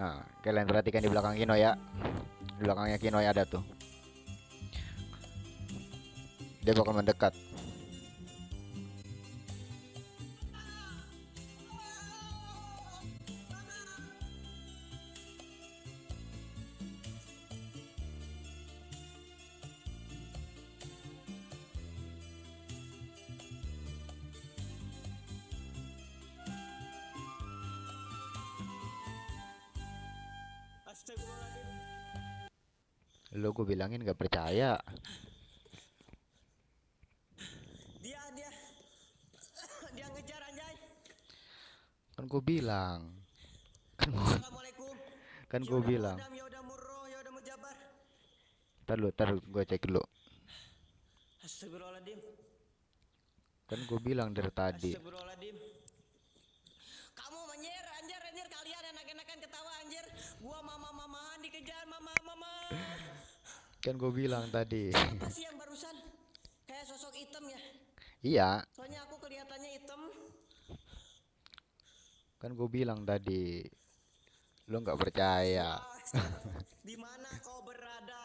Nah, kalian perhatikan di belakang Kino ya. Di belakangnya Kino ada tuh. Dia bakal mendekat. Lo gue bilangin gak percaya. Dia dia dia ngejar anjay. Kan gue bilang. Kan gue kan gue bilang. Ntar lu, ntar gue cek dulu. Kan gue bilang dari tadi. Kan gue bilang tadi. Apa sih yang barusan? Kayak sosok hitam ya. iya, Soalnya aku kelihatannya hitam. kan gue bilang tadi. Lo nggak percaya. Di mana kau berada?